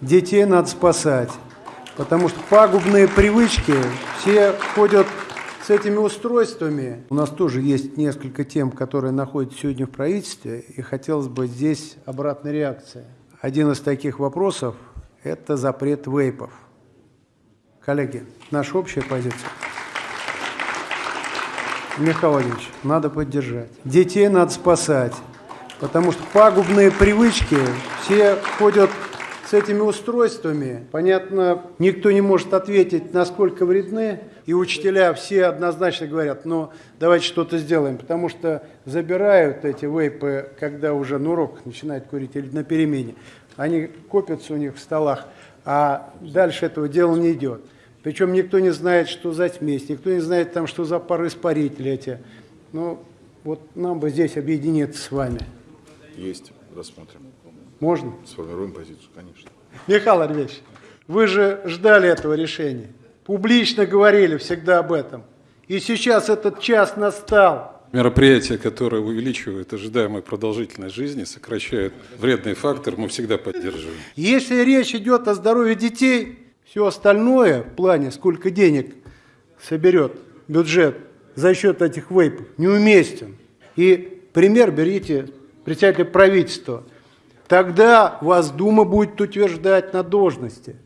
Детей надо спасать, потому что пагубные привычки все ходят с этими устройствами. У нас тоже есть несколько тем, которые находятся сегодня в правительстве, и хотелось бы здесь обратной реакции. Один из таких вопросов – это запрет вейпов. Коллеги, наша общая позиция. Михаил Владимирович, надо поддержать. Детей надо спасать, потому что пагубные привычки все ходят с этими устройствами. Понятно, никто не может ответить, насколько вредны, и учителя все однозначно говорят, ну, давайте что-то сделаем, потому что забирают эти вейпы, когда уже на урок начинают курить или на перемене. Они копятся у них в столах, а дальше этого дела не идет. Причем никто не знает, что за смесь, никто не знает, там, что за пары испарители эти. Ну, вот нам бы здесь объединиться с вами. Есть, рассмотрим. Можно? Сформируем позицию, конечно. Михаил Альвович, вы же ждали этого решения. Публично говорили всегда об этом. И сейчас этот час настал. Мероприятия, которые увеличивают ожидаемую продолжительность жизни, сокращают вредный фактор, мы всегда поддерживаем. Если речь идет о здоровье детей, все остальное в плане, сколько денег соберет бюджет за счет этих вейпов, неуместен. И пример берите председателя правительства – Тогда вас Дума будет утверждать на должности.